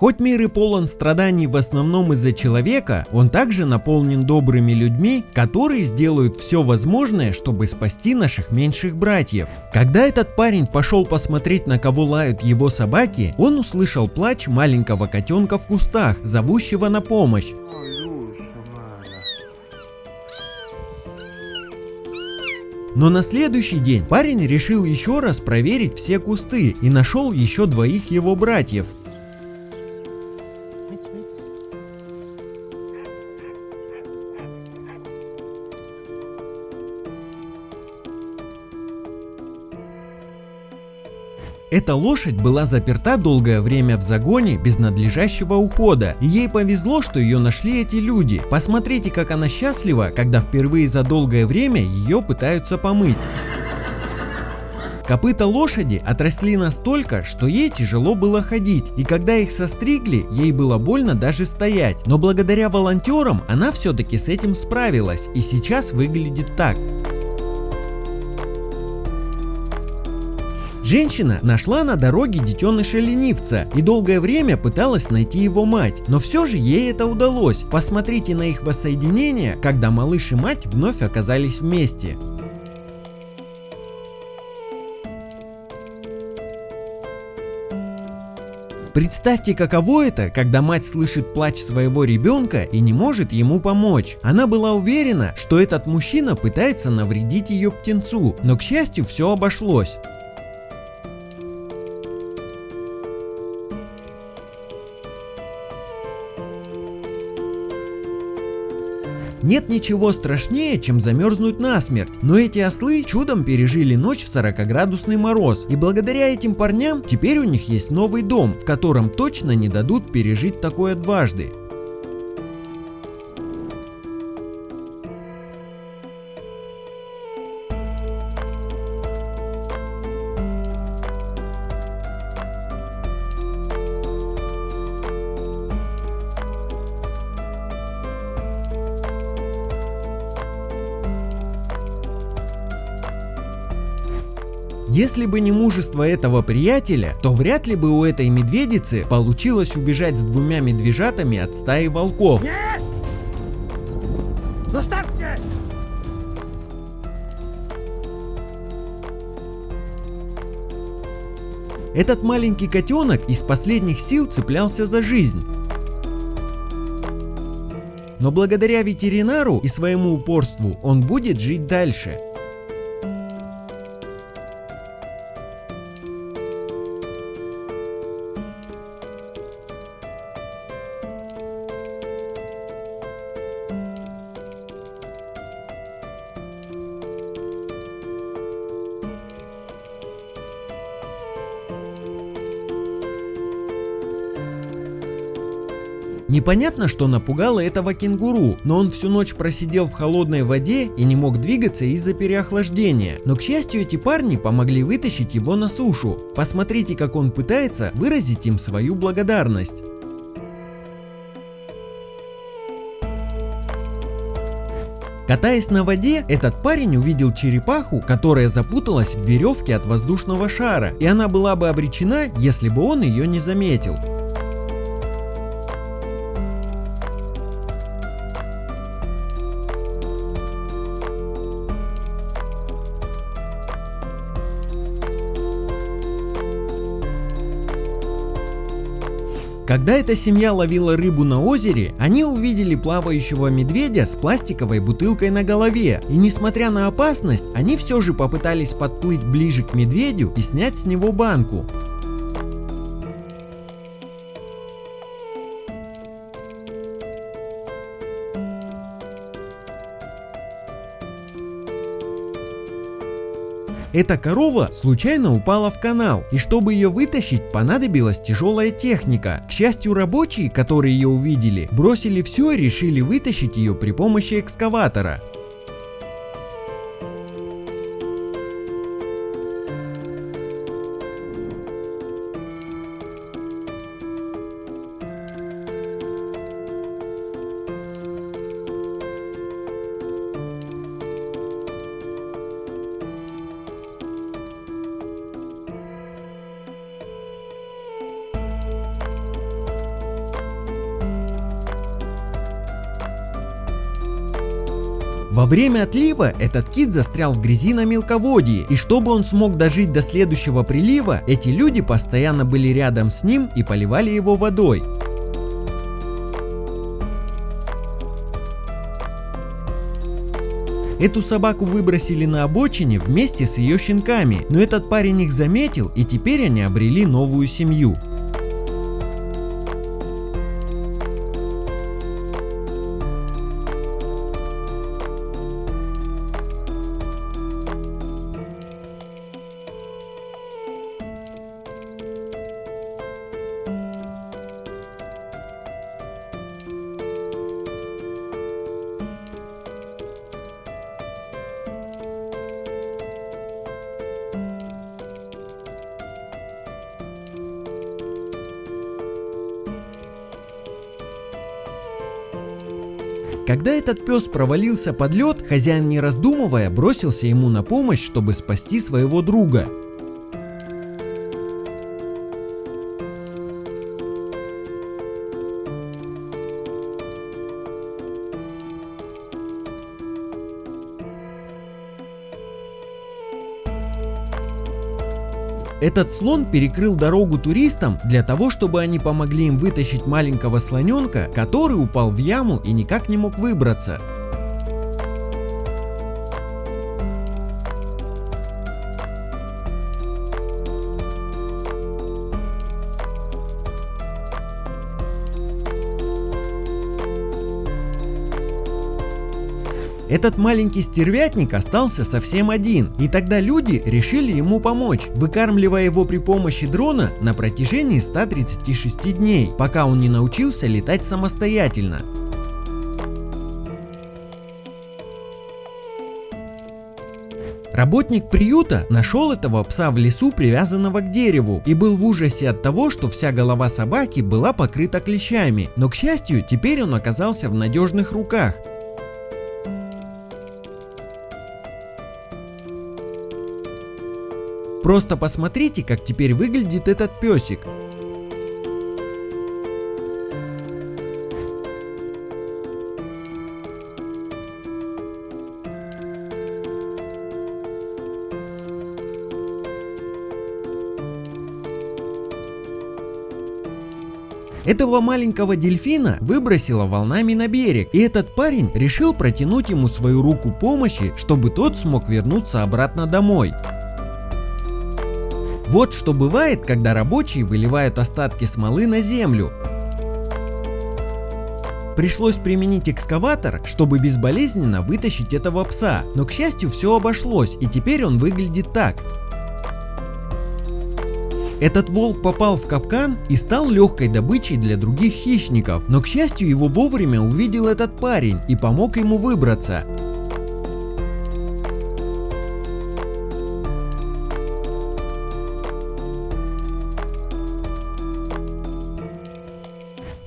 Хоть мир и полон страданий в основном из-за человека, он также наполнен добрыми людьми, которые сделают все возможное, чтобы спасти наших меньших братьев. Когда этот парень пошел посмотреть, на кого лают его собаки, он услышал плач маленького котенка в кустах, зовущего на помощь. Но на следующий день парень решил еще раз проверить все кусты и нашел еще двоих его братьев. Эта лошадь была заперта долгое время в загоне без надлежащего ухода, и ей повезло, что ее нашли эти люди. Посмотрите, как она счастлива, когда впервые за долгое время ее пытаются помыть. Копыта лошади отросли настолько, что ей тяжело было ходить, и когда их состригли, ей было больно даже стоять. Но благодаря волонтерам она все-таки с этим справилась, и сейчас выглядит так. Женщина нашла на дороге детеныша ленивца и долгое время пыталась найти его мать, но все же ей это удалось. Посмотрите на их воссоединение, когда малыш и мать вновь оказались вместе. Представьте, каково это, когда мать слышит плач своего ребенка и не может ему помочь. Она была уверена, что этот мужчина пытается навредить ее птенцу, но к счастью все обошлось. Нет ничего страшнее, чем замерзнуть насмерть, но эти ослы чудом пережили ночь в 40-градусный мороз, и благодаря этим парням теперь у них есть новый дом, в котором точно не дадут пережить такое дважды. Если бы не мужество этого приятеля, то вряд ли бы у этой медведицы получилось убежать с двумя медвежатами от стаи волков. Нет! Этот маленький котенок из последних сил цеплялся за жизнь. Но благодаря ветеринару и своему упорству он будет жить дальше. Непонятно, что напугало этого кенгуру, но он всю ночь просидел в холодной воде и не мог двигаться из-за переохлаждения. Но к счастью эти парни помогли вытащить его на сушу. Посмотрите как он пытается выразить им свою благодарность. Катаясь на воде, этот парень увидел черепаху, которая запуталась в веревке от воздушного шара, и она была бы обречена, если бы он ее не заметил. Когда эта семья ловила рыбу на озере, они увидели плавающего медведя с пластиковой бутылкой на голове. И несмотря на опасность, они все же попытались подплыть ближе к медведю и снять с него банку. Эта корова случайно упала в канал, и чтобы ее вытащить, понадобилась тяжелая техника. К счастью, рабочие, которые ее увидели, бросили все и решили вытащить ее при помощи экскаватора. Во время отлива этот кит застрял в грязи на мелководье, и чтобы он смог дожить до следующего прилива, эти люди постоянно были рядом с ним и поливали его водой. Эту собаку выбросили на обочине вместе с ее щенками, но этот парень их заметил и теперь они обрели новую семью. Когда этот пес провалился под лед, хозяин не раздумывая бросился ему на помощь, чтобы спасти своего друга. Этот слон перекрыл дорогу туристам для того, чтобы они помогли им вытащить маленького слоненка, который упал в яму и никак не мог выбраться. Этот маленький стервятник остался совсем один, и тогда люди решили ему помочь, выкармливая его при помощи дрона на протяжении 136 дней, пока он не научился летать самостоятельно. Работник приюта нашел этого пса в лесу, привязанного к дереву, и был в ужасе от того, что вся голова собаки была покрыта клещами, но к счастью, теперь он оказался в надежных руках. Просто посмотрите, как теперь выглядит этот песик. Этого маленького дельфина выбросило волнами на берег, и этот парень решил протянуть ему свою руку помощи, чтобы тот смог вернуться обратно домой. Вот что бывает, когда рабочие выливают остатки смолы на землю. Пришлось применить экскаватор, чтобы безболезненно вытащить этого пса, но к счастью все обошлось и теперь он выглядит так. Этот волк попал в капкан и стал легкой добычей для других хищников, но к счастью его вовремя увидел этот парень и помог ему выбраться.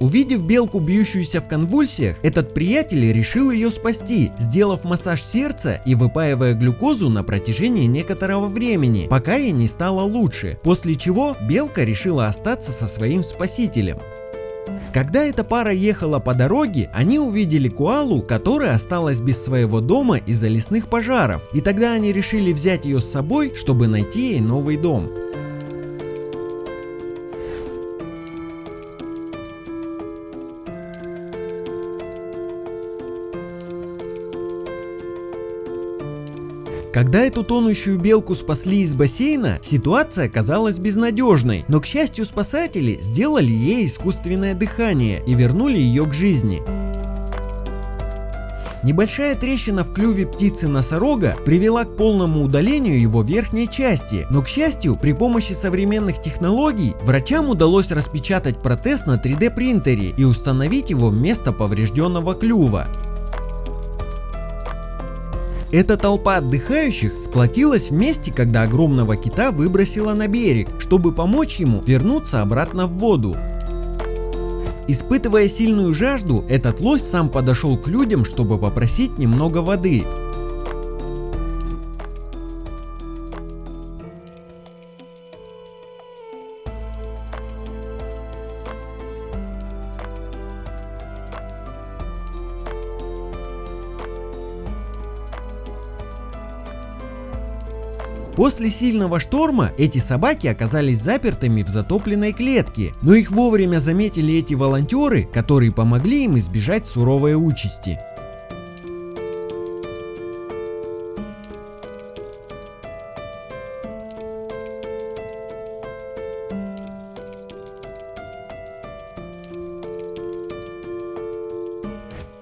Увидев белку, бьющуюся в конвульсиях, этот приятель решил ее спасти, сделав массаж сердца и выпаивая глюкозу на протяжении некоторого времени, пока ей не стало лучше, после чего белка решила остаться со своим спасителем. Когда эта пара ехала по дороге, они увидели Куалу, которая осталась без своего дома из-за лесных пожаров, и тогда они решили взять ее с собой, чтобы найти ей новый дом. Когда эту тонущую белку спасли из бассейна, ситуация казалась безнадежной, но к счастью спасатели сделали ей искусственное дыхание и вернули ее к жизни. Небольшая трещина в клюве птицы-носорога привела к полному удалению его верхней части, но к счастью, при помощи современных технологий врачам удалось распечатать протез на 3D принтере и установить его вместо поврежденного клюва. Эта толпа отдыхающих сплотилась вместе, когда огромного кита выбросила на берег, чтобы помочь ему вернуться обратно в воду. Испытывая сильную жажду, этот лось сам подошел к людям, чтобы попросить немного воды. После сильного шторма эти собаки оказались запертыми в затопленной клетке, но их вовремя заметили эти волонтеры, которые помогли им избежать суровой участи.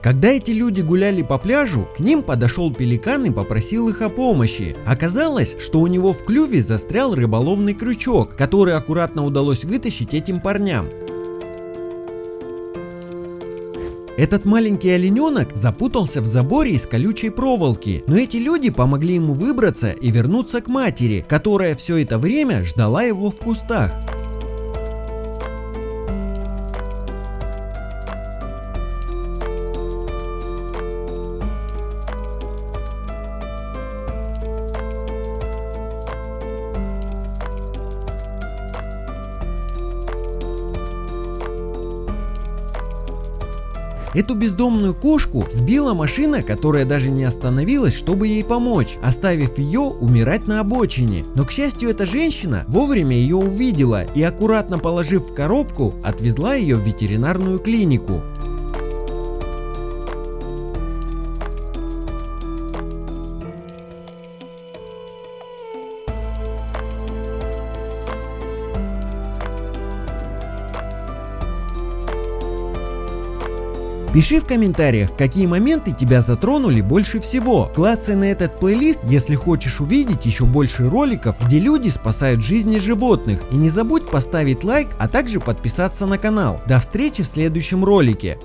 Когда эти люди гуляли по пляжу, к ним подошел пеликан и попросил их о помощи. Оказалось, что у него в клюве застрял рыболовный крючок, который аккуратно удалось вытащить этим парням. Этот маленький олененок запутался в заборе из колючей проволоки, но эти люди помогли ему выбраться и вернуться к матери, которая все это время ждала его в кустах. Эту бездомную кошку сбила машина, которая даже не остановилась, чтобы ей помочь, оставив ее умирать на обочине. Но к счастью эта женщина вовремя ее увидела и аккуратно положив в коробку, отвезла ее в ветеринарную клинику. Пиши в комментариях, какие моменты тебя затронули больше всего. Клацай на этот плейлист, если хочешь увидеть еще больше роликов, где люди спасают жизни животных. И не забудь поставить лайк, а также подписаться на канал. До встречи в следующем ролике.